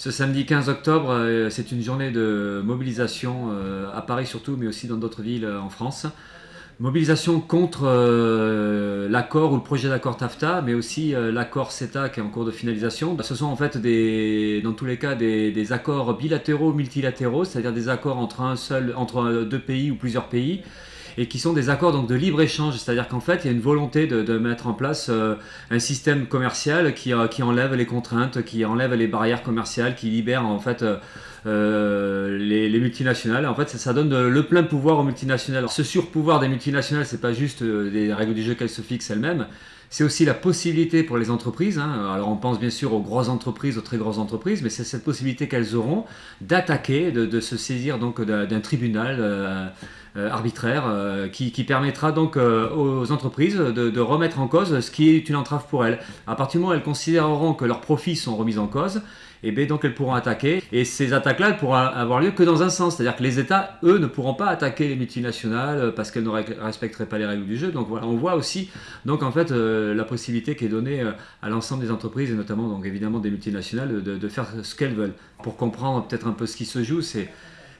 Ce samedi 15 octobre, euh, c'est une journée de mobilisation euh, à Paris surtout, mais aussi dans d'autres villes euh, en France. Mobilisation contre l'accord ou le projet d'accord TAFTA, mais aussi l'accord CETA qui est en cours de finalisation. Ce sont en fait des, dans tous les cas des, accords bilatéraux, multilatéraux, c'est-à-dire des accords entre un seul, entre deux pays ou plusieurs pays, et qui sont des accords donc, de libre-échange, c'est-à-dire qu'en fait, il y a une volonté de, mettre en place euh, un système commercial qui, euh, qui, enlève les contraintes, qui enlève les barrières commerciales, qui libère en fait euh, les, multinationales. En fait, ça, donne le plein pouvoir aux multinationales. ce surpouvoir des multinationales, c'est pas juste des règles du jeu qu'elles se fixent elles-mêmes, c'est aussi la possibilité pour les entreprises, hein. alors on pense bien sûr aux grosses entreprises, aux très grosses entreprises, mais c'est cette possibilité qu'elles auront d'attaquer, de, se saisir donc d'un tribunal arbitraire euh, qui, permettra donc aux entreprises de, de, remettre en cause ce qui est une entrave pour elles. À partir du moment où elles considéreront que leurs profits sont remis en cause, et eh bien donc elles pourront attaquer. Et ces attaques-là, pourront avoir lieu que dans un sens, c'est-à-dire que les États, eux, ne pourront pas attaquer les multinationales parce qu'elles ne respecteraient pas les règles du jeu. Donc voilà, on voit aussi donc en fait euh, la possibilité qui est donnée euh, à l'ensemble des entreprises et notamment donc évidemment des multinationales de, faire ce qu'elles veulent. Pour comprendre peut-être un peu ce qui se joue, c'est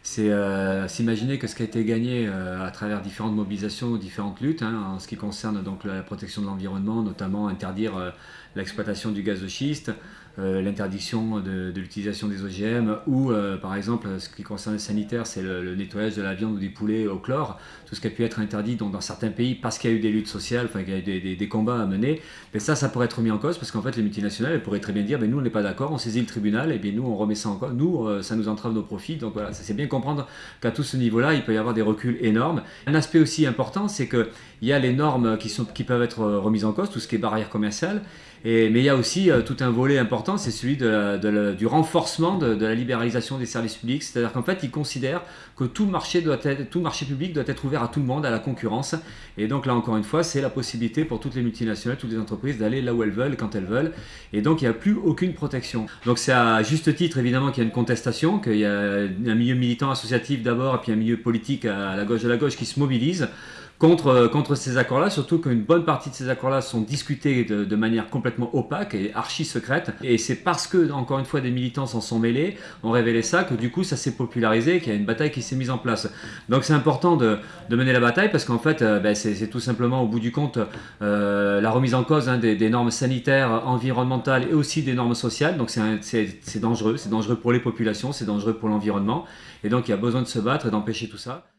c'est euh, s'imaginer que ce qui a été gagné à travers différentes mobilisations, différentes luttes, hein, en ce qui concerne donc la protection de l'environnement, notamment interdire l'exploitation du gaz de schiste, euh, l'interdiction de, l'utilisation des OGM ou euh, par exemple ce qui concerne le sanitaire c'est le, nettoyage de la viande ou des poulets au chlore, tout ce qui a pu être interdit dans certains pays parce qu'il y a eu des luttes sociales, enfin qu'il y a eu des, combats à mener, mais ça ça pourrait être mis en cause parce qu'en fait les multinationales elles pourraient très bien dire mais nous on n'est pas d'accord, on saisit le tribunal et bien nous on remet ça en cause, nous euh, ça nous entrave nos profits, donc voilà, c'est bien comprendre qu'à tout ce niveau là il peut y avoir des reculs énormes. Un aspect aussi important c'est qu'il y a les normes qui, qui peuvent être remises en cause, tout ce qui est barrière commerciale, mais il y a aussi tout un volet important c'est celui du renforcement de, la libéralisation des services publics. C'est-à-dire qu'en fait, ils considèrent que tout marché, doit être, tout marché public doit être ouvert à tout le monde, à la concurrence. Et donc là, encore une fois, c'est la possibilité pour toutes les multinationales, toutes les entreprises d'aller là où elles veulent, quand elles veulent. Et donc, il n'y a plus aucune protection. Donc c'est à juste titre, évidemment, qu'il y a une contestation, qu'il y a un milieu militant associatif d'abord, et puis un milieu politique à la gauche de la gauche qui se mobilise contre, euh, contre ces accords-là, surtout qu'une bonne partie de ces accords-là sont discutés de, manière complètement opaque et archi secrète. Et c'est parce que, encore une fois, des militants s'en sont mêlés, ont révélé ça, que du coup ça s'est popularisé, qu'il y a une bataille qui s'est mise en place. Donc c'est important de, mener la bataille parce qu'en fait, euh, ben, c'est tout simplement au bout du compte euh, la remise en cause hein, des, normes sanitaires, environnementales et aussi des normes sociales. Donc c'est dangereux, c'est dangereux pour les populations, c'est dangereux pour l'environnement. Et donc il y a besoin de se battre et d'empêcher tout ça.